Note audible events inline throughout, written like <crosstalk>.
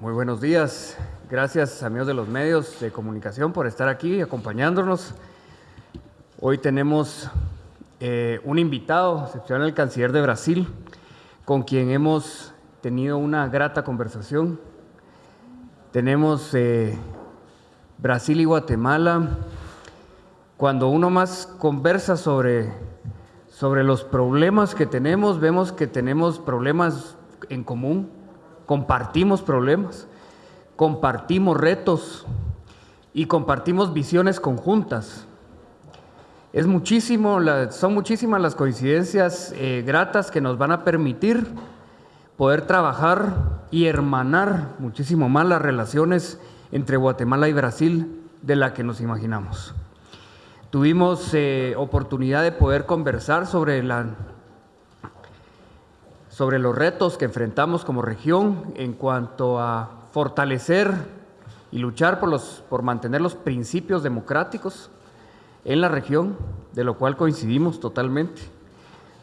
Muy buenos días. Gracias amigos de los medios de comunicación por estar aquí acompañándonos. Hoy tenemos eh, un invitado, excepcional el canciller de Brasil, con quien hemos tenido una grata conversación. Tenemos eh, Brasil y Guatemala. Cuando uno más conversa sobre, sobre los problemas que tenemos, vemos que tenemos problemas en común, compartimos problemas, compartimos retos y compartimos visiones conjuntas. Es muchísimo, son muchísimas las coincidencias eh, gratas que nos van a permitir poder trabajar y hermanar muchísimo más las relaciones entre Guatemala y Brasil de la que nos imaginamos. Tuvimos eh, oportunidad de poder conversar sobre, la, sobre los retos que enfrentamos como región en cuanto a fortalecer y luchar por, los, por mantener los principios democráticos en la región, de lo cual coincidimos totalmente.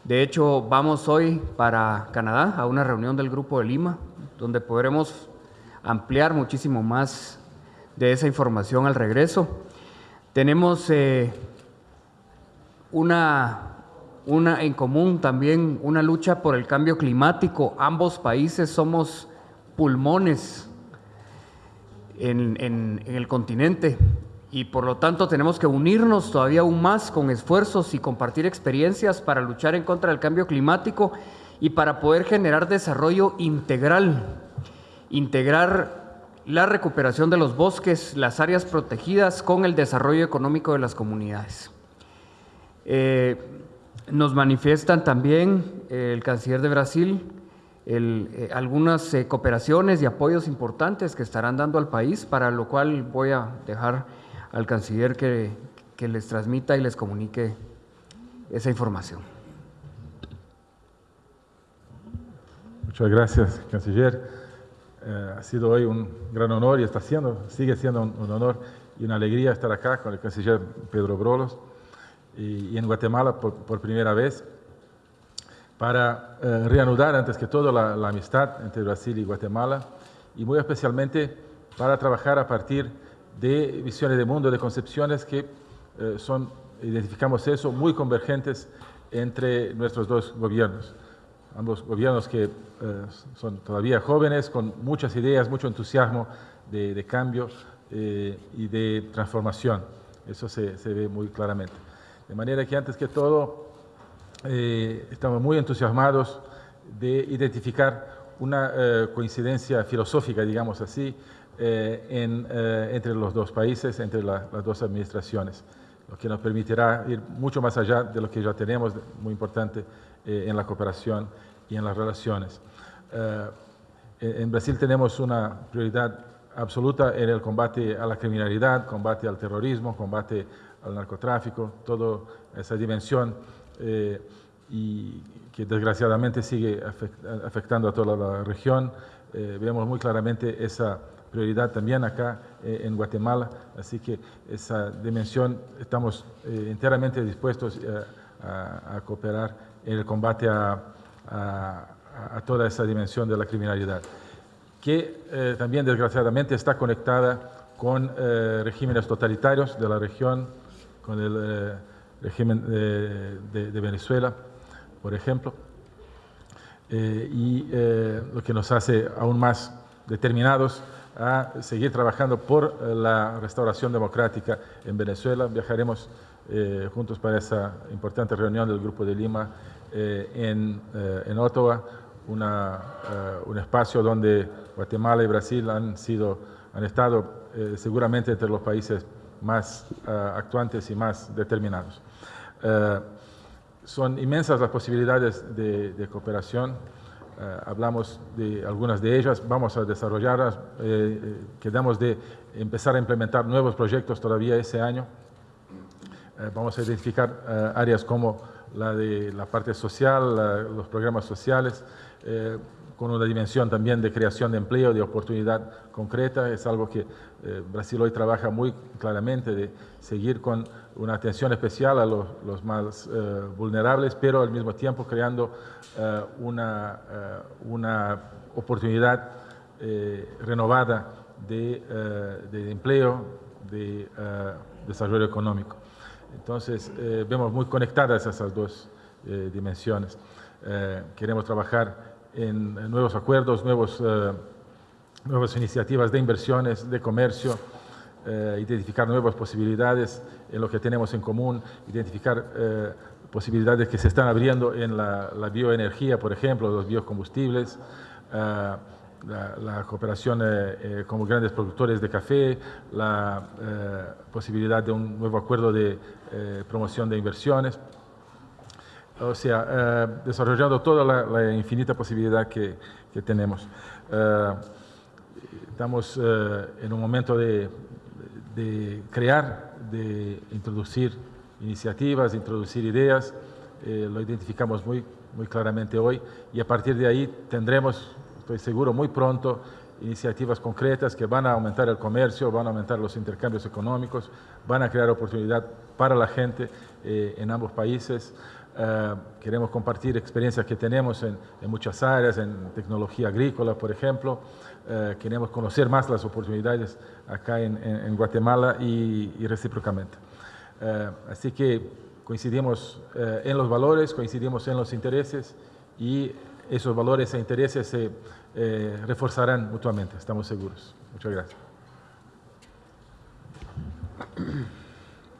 De hecho, vamos hoy para Canadá a una reunión del Grupo de Lima, donde podremos ampliar muchísimo más de esa información al regreso. Tenemos eh, una, una en común también, una lucha por el cambio climático. Ambos países somos pulmones en, el continente y por lo tanto tenemos que unirnos todavía aún más con esfuerzos y compartir experiencias para luchar en contra del cambio climático y para poder generar desarrollo integral, integrar la recuperación de los bosques, las áreas protegidas con el desarrollo económico de las comunidades. Eh, nos manifiestan también eh, el canciller de Brasil eh, algunas cooperaciones y apoyos importantes que estarán dando al país, para lo cual voy a dejar al canciller que, que les transmita y les comunique esa información. Muchas gracias, canciller. Eh, ha sido hoy un gran honor y está siendo, sigue siendo un, honor y una alegría estar acá con el canciller Pedro Brolos y, y en Guatemala por, por, primera vez para eh, reanudar antes que todo la, la, amistad entre Brasil y Guatemala y muy especialmente para trabajar a partir de visiones de mundo, de concepciones que eh, son, identificamos eso, muy convergentes entre nuestros dos gobiernos. Ambos gobiernos que eh, son todavía jóvenes, con muchas ideas, mucho entusiasmo de, de cambio eh, y de transformación. Eso se, se, ve muy claramente. De manera que antes que todo, eh, estamos muy entusiasmados de identificar una eh, coincidencia filosófica, digamos así, eh, en, entre los dos países, entre la, las dos administraciones, lo que nos permitirá ir mucho más allá de lo que ya tenemos, muy importante en la cooperación y en las relaciones. En Brasil tenemos una prioridad absoluta en el combate a la criminalidad, combate al terrorismo, combate al narcotráfico, toda esa dimensión eh, y que desgraciadamente sigue afectando a toda la región. Eh, vemos muy claramente esa prioridad también acá eh, en Guatemala, así que esa dimensión estamos eh, enteramente dispuestos a, cooperar en el combate a, a, toda esa dimensión de la criminalidad, que también desgraciadamente está conectada con regímenes totalitarios de la región, con el eh, régimen de, Venezuela, por ejemplo, y lo que nos hace aún más determinados a seguir trabajando por eh, la restauración democrática en Venezuela. Viajaremos eh, juntos para esa importante reunión del Grupo de Lima eh, en, eh, en, Ottawa, una, un espacio donde Guatemala y Brasil han, sido, han estado seguramente entre los países más uh, actuantes y más determinados. son inmensas las posibilidades de, cooperación eh, hablamos de algunas de ellas, vamos a desarrollarlas, eh, quedamos de empezar a implementar nuevos proyectos todavía ese año. vamos a identificar áreas como la de la parte social, los programas sociales, con una dimensión también de creación de empleo, de oportunidad concreta. Es algo que eh, Brasil hoy trabaja muy claramente, de seguir con una atención especial a los, más eh, vulnerables, pero al mismo tiempo creando eh, una, una, oportunidad renovada de, de, empleo, de desarrollo económico. Entonces, vemos muy conectadas esas dos dimensiones. queremos trabajar en, nuevos acuerdos, nuevos, nuevas iniciativas de inversiones, de comercio, identificar nuevas posibilidades en lo que tenemos en común, identificar posibilidades que se están abriendo en la, bioenergía, por ejemplo, los biocombustibles, uh, la, cooperación eh, eh, como grandes productores de café, la eh, posibilidad de un nuevo acuerdo de promoción de inversiones. O sea, desarrollando toda la, infinita posibilidad que, que tenemos. estamos en un momento de, de crear, de introducir iniciativas, introducir ideas, eh, lo identificamos muy, muy claramente hoy y a partir de ahí tendremos, estoy seguro, muy pronto iniciativas concretas que van a aumentar el comercio, van a aumentar los intercambios económicos, van a crear oportunidad para la gente eh, en ambos países. Eh, queremos compartir experiencias que tenemos en, muchas áreas, en tecnología agrícola, por ejemplo. queremos conocer más las oportunidades acá en, Guatemala y, y recíprocamente. Eh, así que coincidimos eh, en los valores, coincidimos en los intereses y esos valores e intereses se eh, reforzarán mutuamente, estamos seguros. Muchas gracias.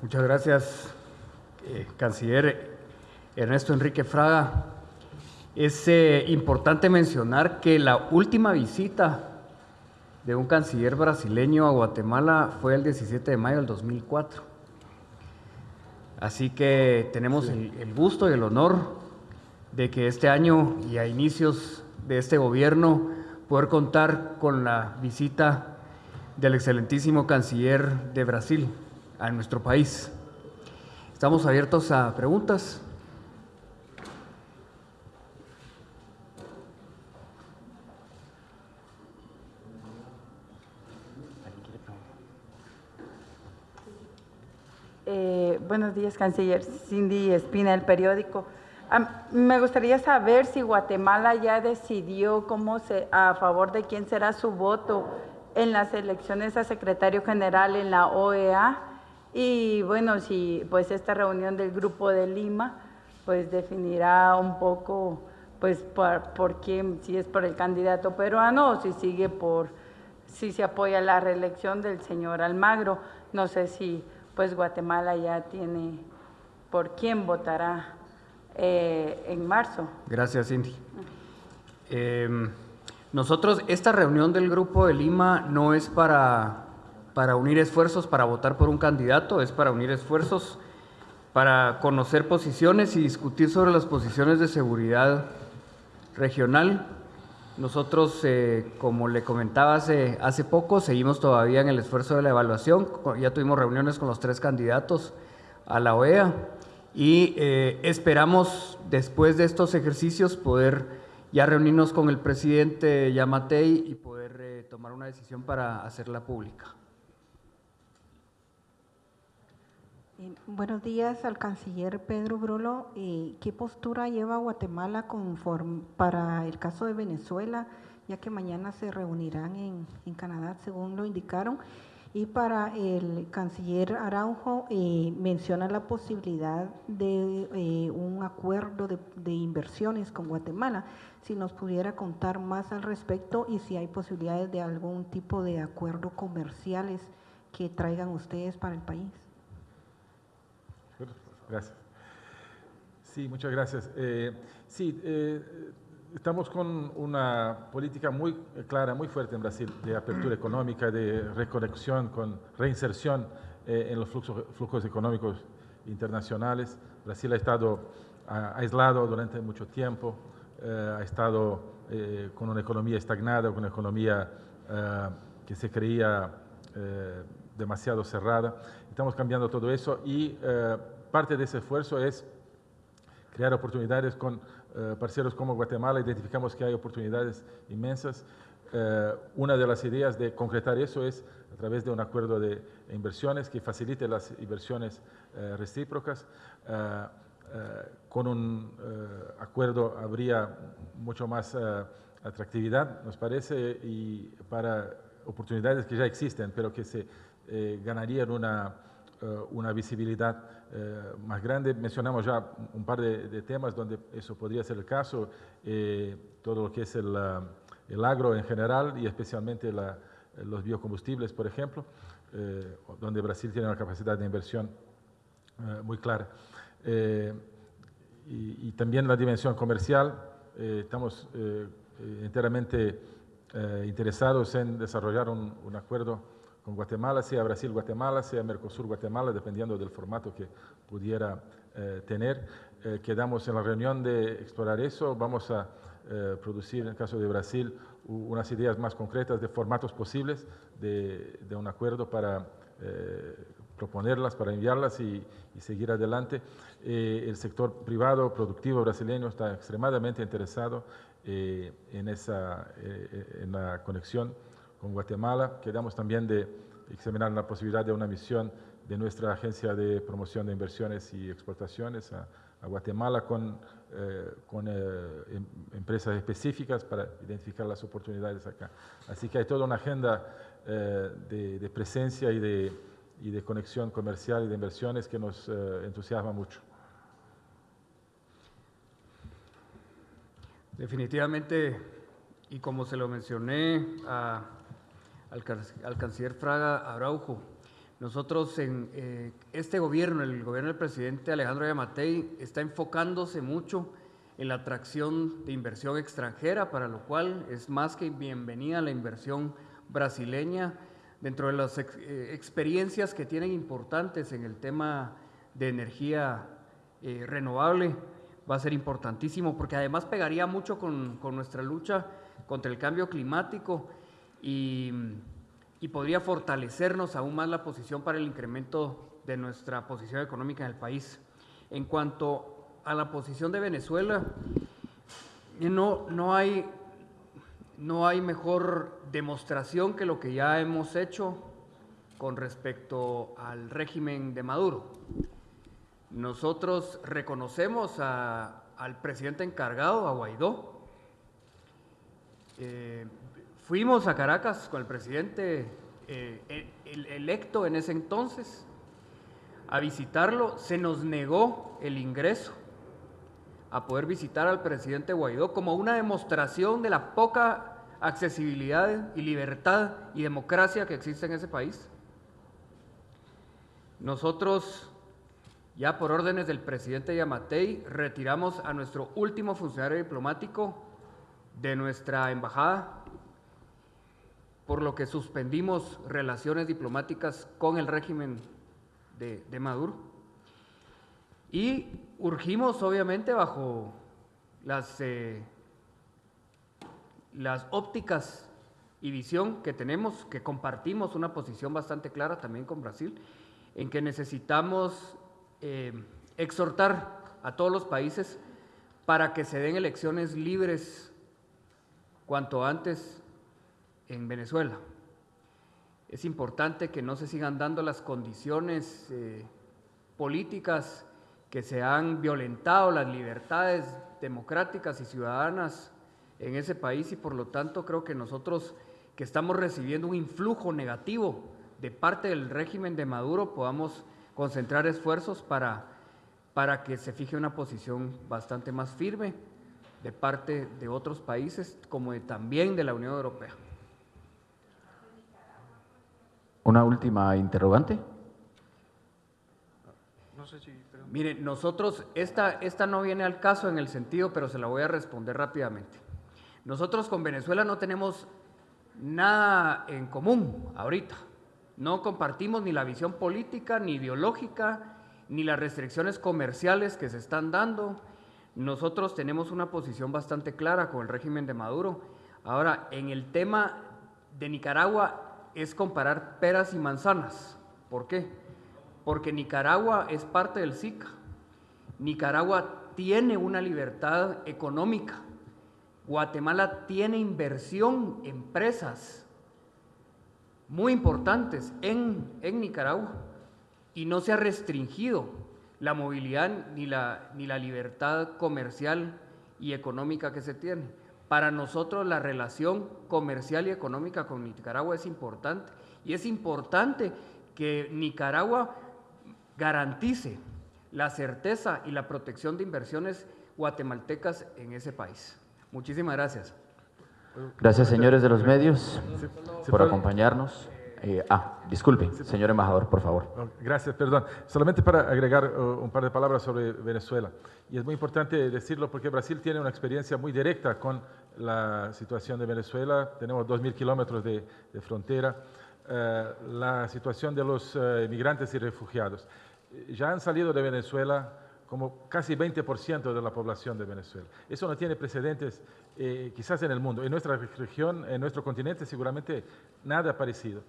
Muchas gracias, canciller Ernesto Enrique Fraga. Es importante mencionar que la última visita de un canciller brasileño a Guatemala fue el 17 de mayo del 2004. Así que tenemos el, gusto y el honor de que este año y a inicios de este gobierno poder contar con la visita del excelentísimo canciller de Brasil a nuestro país. Estamos abiertos a preguntas. Eh, buenos días, canciller Cindy Espina, el periódico. me gustaría saber si Guatemala ya decidió cómo se, a favor de quién será su voto en las elecciones a secretario general en la OEA y bueno, si pues esta reunión del Grupo de Lima pues definirá un poco pues por, por quién, si es por el candidato peruano o si sigue por, si se apoya la reelección del señor Almagro. No sé si pues Guatemala ya tiene por quién votará eh, en marzo. Gracias, Cindy. Em, nosotros, esta reunión del Grupo de Lima no es para, para unir esfuerzos para votar por un candidato, es para unir esfuerzos para conocer posiciones y discutir sobre las posiciones de seguridad regional nosotros, eh, como le comentaba hace, hace poco, seguimos todavía en el esfuerzo de la evaluación. Ya tuvimos reuniones con los tres candidatos a la OEA y eh, esperamos después de estos ejercicios poder ya reunirnos con el presidente Yamatei y poder eh, tomar una decisión para hacerla pública. Buenos días al canciller Pedro Brolo. Eh, ¿Qué postura lleva Guatemala para el caso de Venezuela, ya que mañana se reunirán en, Canadá, según lo indicaron? Y para el canciller Araujo, eh, menciona la posibilidad de eh, un acuerdo de, de, inversiones con Guatemala. Si nos pudiera contar más al respecto y si hay posibilidades de algún tipo de acuerdo comerciales que traigan ustedes para el país. Gracias. Sí, muchas gracias. Eh, sí, eh, estamos con una política muy clara, muy fuerte en Brasil de apertura <clears throat> económica, de reconexión, con reinserción eh, en los fluxos, flujos económicos internacionales. Brasil ha estado aislado durante mucho tiempo, ha estado con una economía estagnada, con una economía que se creía demasiado cerrada. Estamos cambiando todo eso y parte de ese esfuerzo es crear oportunidades con eh, parceros como Guatemala. Identificamos que hay oportunidades inmensas. Eh, una de las ideas de concretar eso es a través de un acuerdo de inversiones que facilite las inversiones eh, recíprocas. con un acuerdo habría mucho más atractividad, nos parece, y para oportunidades que ya existen, pero que se eh, ganarían una, eh, una visibilidad eh, más grande. Mencionamos ya un par de, temas donde eso podría ser el caso, todo lo que es el, el, agro en general y especialmente los biocombustibles, por ejemplo, donde Brasil tiene una capacidad de inversión muy clara. Y, y, también la dimensión comercial, estamos enteramente interesados en desarrollar un, un acuerdo con Guatemala, sea Brasil-Guatemala, sea Mercosur-Guatemala, dependiendo del formato que pudiera eh, tener. Eh, quedamos en la reunión de explorar eso. Vamos a eh, producir, en el caso de Brasil, unas ideas más concretas de formatos posibles de, un acuerdo para proponerlas, para enviarlas y, seguir adelante. el sector privado productivo brasileño está extremadamente interesado en, esa, en la conexión Guatemala. Quedamos también de examinar la posibilidad de una misión de nuestra Agencia de Promoción de Inversiones y Exportaciones a, Guatemala con, eh, con eh, em, empresas específicas para identificar las oportunidades acá. Así que hay toda una agenda eh, de, presencia y de, y de, conexión comercial y de inversiones que nos entusiasma mucho. Definitivamente, y como se lo mencioné a al, canciller Fraga Araujo. Nosotros en eh, este gobierno, el gobierno del presidente Alejandro Yamatei, está enfocándose mucho en la atracción de inversión extranjera, para lo cual es más que bienvenida la inversión brasileña dentro de las eh, experiencias que tienen importantes en el tema de energía eh, renovable. Va a ser importantísimo porque además pegaría mucho con, con nuestra lucha contra el cambio climático y, podría fortalecernos aún más la posición para el incremento de nuestra posición económica en el país. En cuanto a la posición de Venezuela, no, no, hay, no hay mejor demostración que lo que ya hemos hecho con respecto al régimen de Maduro. Nosotros reconocemos al presidente encargado, a Guaidó, eh, Fuimos a Caracas con el presidente eh, electo en ese entonces a visitarlo. Se nos negó el ingreso a poder visitar al presidente Guaidó como una demostración de la poca accesibilidad y libertad y democracia que existe en ese país. Nosotros, ya por órdenes del presidente Yamatei, retiramos a nuestro último funcionario diplomático de nuestra embajada por lo que suspendimos relaciones diplomáticas con el régimen de, Maduro. Y urgimos, obviamente, bajo las, eh, las ópticas y visión que tenemos, que compartimos una posición bastante clara también con Brasil, en que necesitamos eh, exhortar a todos los países para que se den elecciones libres cuanto antes en Venezuela. Es importante que no se sigan dando las condiciones eh, políticas que se han violentado las libertades democráticas y ciudadanas en ese país y por lo tanto creo que nosotros que estamos recibiendo un influjo negativo de parte del régimen de Maduro podamos concentrar esfuerzos para, para que se fije una posición bastante más firme de parte de otros países como también de la Unión Europea. Una última interrogante. No sé si, Mire, nosotros, esta, esta no viene al caso en el sentido, pero se la voy a responder rápidamente. Nosotros con Venezuela no tenemos nada en común ahorita. No compartimos ni la visión política, ni ideológica, ni las restricciones comerciales que se están dando. Nosotros tenemos una posición bastante clara con el régimen de Maduro. Ahora, en el tema de Nicaragua, es comparar peras y manzanas. ¿Por qué? Porque Nicaragua es parte del SICA. Nicaragua tiene una libertad económica. Guatemala tiene inversión, empresas muy importantes en, en Nicaragua y no se ha restringido la movilidad ni la, ni la libertad comercial y económica que se tiene. Para nosotros la relación comercial y económica con Nicaragua es importante y es importante que Nicaragua garantice la certeza y la protección de inversiones guatemaltecas en ese país. Muchísimas gracias. Gracias, señores de los medios, por acompañarnos. Eh, ah, disculpe, señor embajador, por favor. Gracias, perdón. Solamente para agregar uh, un par de palabras sobre Venezuela. Y es muy importante decirlo porque Brasil tiene una experiencia muy directa con la situación de Venezuela. Tenemos 2.000 kilómetros de, de frontera. Eh, la situación de los eh, migrantes y refugiados. Ya han salido de Venezuela como casi 20% de la población de Venezuela. Eso no tiene precedentes eh, quizás en el mundo. En nuestra región, en nuestro continente, seguramente nada parecido.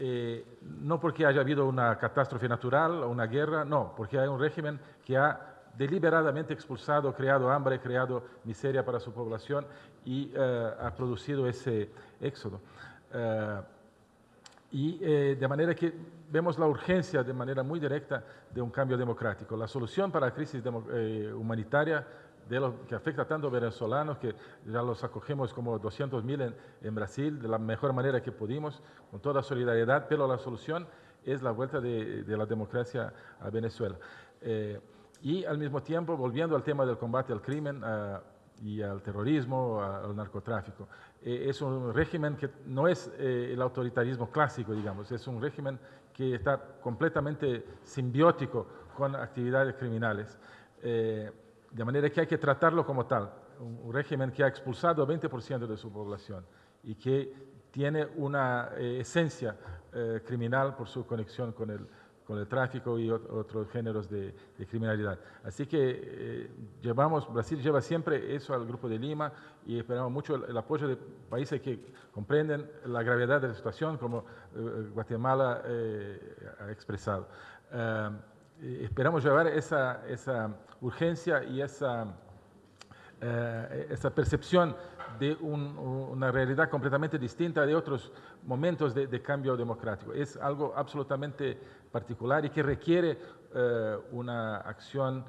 Eh, no porque haya habido una catástrofe natural o una guerra, no, porque hay un régimen que ha deliberadamente expulsado, creado hambre, creado miseria para su población y eh, ha producido ese éxodo. Eh, y de manera que vemos la urgencia de manera muy directa de un cambio democrático. La solución para la crisis humanitaria de lo que afecta tanto a venezolanos, que ya los acogemos como 200.000 en, en Brasil, de la mejor manera que pudimos, con toda solidaridad, pero la solución es la vuelta de, de la democracia a Venezuela. Eh, y al mismo tiempo, volviendo al tema del combate al crimen, ah, y al terrorismo, al narcotráfico. Eh, es un régimen que no es eh, el autoritarismo clásico, digamos, es un régimen que está completamente simbiótico con actividades criminales. Eh, de manera que hay que tratarlo como tal, un, régimen que ha expulsado a 20% de su población y que tiene una eh, esencia eh, criminal por su conexión con el, con el tráfico y ot- otros géneros de, criminalidad. Así que eh, llevamos, Brasil lleva siempre eso al Grupo de Lima y esperamos mucho el, apoyo de países que comprenden la gravedad de la situación, como eh, Guatemala ha expresado. Eh, eh, esperamos llevar esa, urgencia y esa eh, percepción de un- una realidad completamente distinta de otros momentos de, cambio democrático. Es algo absolutamente particular y que requiere eh, una acción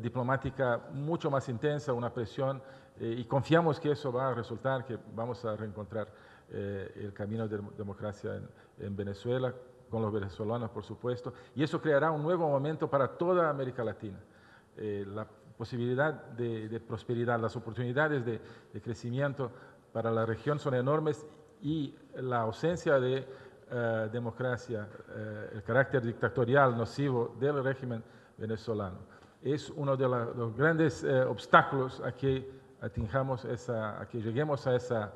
diplomática mucho más intensa, una presión, y confiamos que eso va a resultar, que vamos a reencontrar el camino de democracia en, en Venezuela, con los venezolanos, por supuesto, y eso creará un nuevo momento para toda América Latina eh, la posibilidad de, de prosperidad, las oportunidades de, crecimiento para la región son enormes y la ausencia de eh, democracia, eh, el carácter dictatorial nocivo del régimen venezolano es uno de los grandes eh, obstáculos a que atingamos esa, a que lleguemos a esa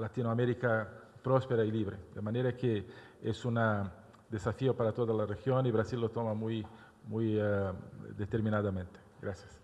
Latinoamérica próspera y libre. De manera que es un desafío para toda la región y Brasil lo toma muy, muy eh, determinadamente. Gracias.